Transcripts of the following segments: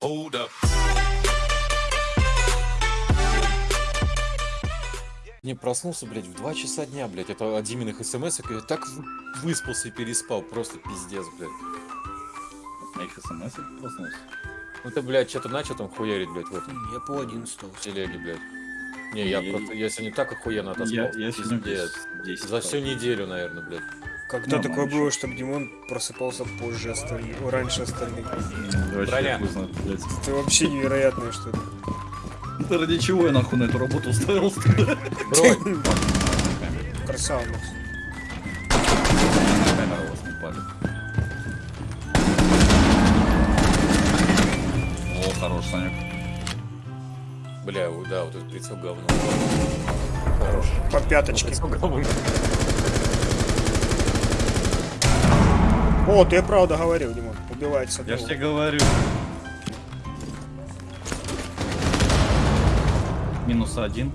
Hold up. Не проснулся, блядь, в 2 часа дня, блядь. Это от Диминых смс я так выспался и переспал. Просто пиздец, блядь. Моих смс проснулся. Ну ты, блядь, что-то начал там хуярить, блядь, в этом Я по 11 в телеге, блядь. Не, я Я- просто, я сегодня так охуенно отоспал. Я, я сегодня Пиздец. без 10 За всю неделю, наверное, блядь. Когда Нормально такое было, чтобы Димон просыпался позже остальных, раньше остальных. Броня. Это вообще невероятное что-то. Да ради чего я нахуй на эту работу устроился? Бронь! Красава, у вас не палит. О, хорош, Санек. Бля, да, вот этот прицел говно. Хорош. По пяточке. О, ты правда говорил, Димон. Убивается. Я ж тебе говорю. Минус один.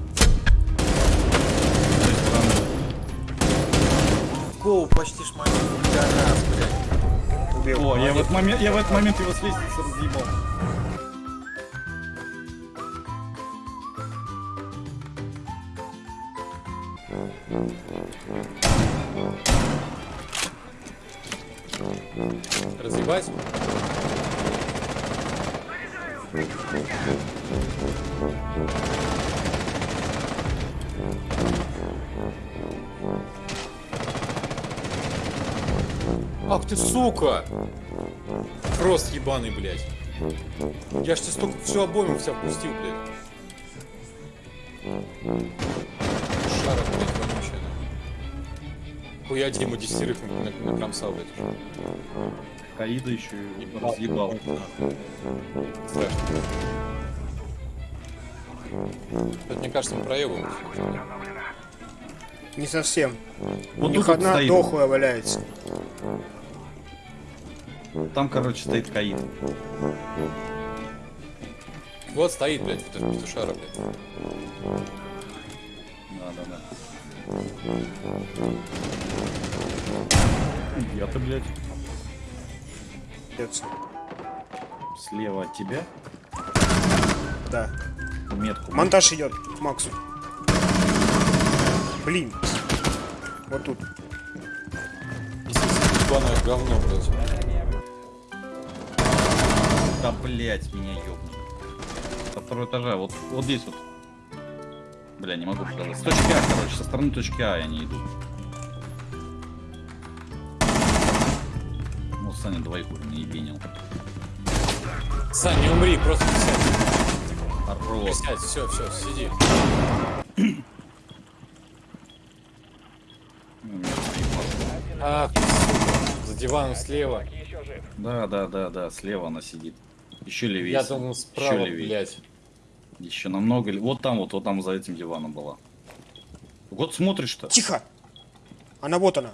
Гоу, почти блядь. Убил. О, я в, этот момент, я в этот момент его с лестницы разъебал. Разъебать? Ах ты сука! Фрост ебаный, блядь. Я ж тебе столько всю обойму вся впустил, блядь. Шара, блядь, вонючая. нахуй. Хуя Дима десятерых на- на- накромсал, блядь. уже. Каида еще и разъебал. Это, мне кажется, мы проебываем. Не совсем. Вот У них одна стоит. дохлая валяется. Там, короче, стоит Каид. Вот стоит, блядь, петушара, блядь. Да, да, да. Я-то, блядь, Придется. слева от тебя Да. метку. Монтаж идет к Максу. Блин. Вот тут. Ебаное говно, блядь. Да, блядь, меня ёбнул. Со второго этажа, вот, вот здесь вот. Бля, не могу показать. С точки А, короче, со стороны точки А они идут. Ну, Саня двойку не ебенил. Сань, не умри, просто присядь. Хорош. Присядь, все, все, сиди. Ах. За диваном слева. Да, да, да, да, слева она сидит. Еще левее. Я думал справа, блядь. Еще намного. Вот там, вот, вот там за этим диваном была. Вот смотришь-то. Тихо! Она вот она.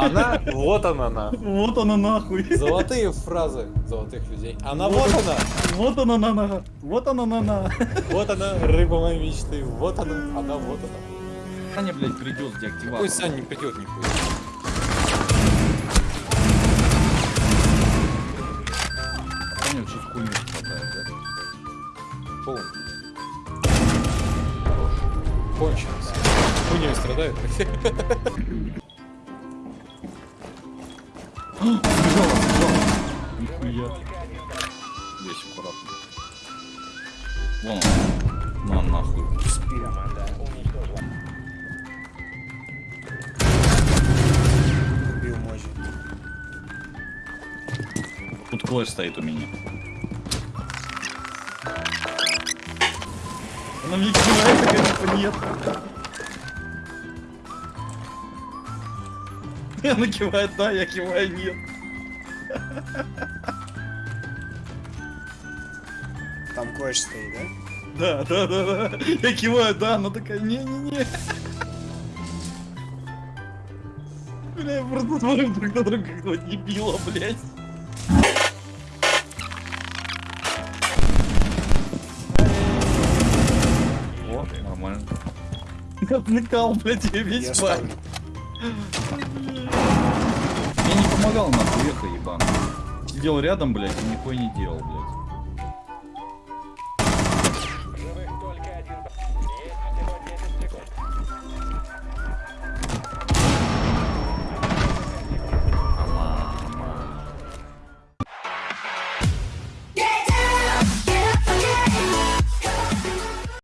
Она, вот она, она. Вот она нахуй. Золотые фразы золотых людей. Она вот она. Вот она на на. Вот она на на. Вот она, рыба моей мечты. Вот она, она вот она. Саня, блядь, придет с Какой деактиватором. Сань не придет нихуя. Саня что-то хуйню хватает, да? Бум. Кончилось. Хуйней страдает. Нихуя. Весь аккуратно. Вон он. На нахуй. Убил Тут clash стоит у меня. Она мне кивает, конечно, нет. Она кивает, да, я киваю, нет. Там clash стоит, да? Да, да, да, да. Я киваю, да, она такая, не-не-не. Бля, я просто смотрю друг на друга, как два дебила, блядь. Отвлекал, блядь, я весь Я. Я не помогал, нахуй, эхо ебаный. Сидел рядом, блядь, и нихуя не делал, блядь.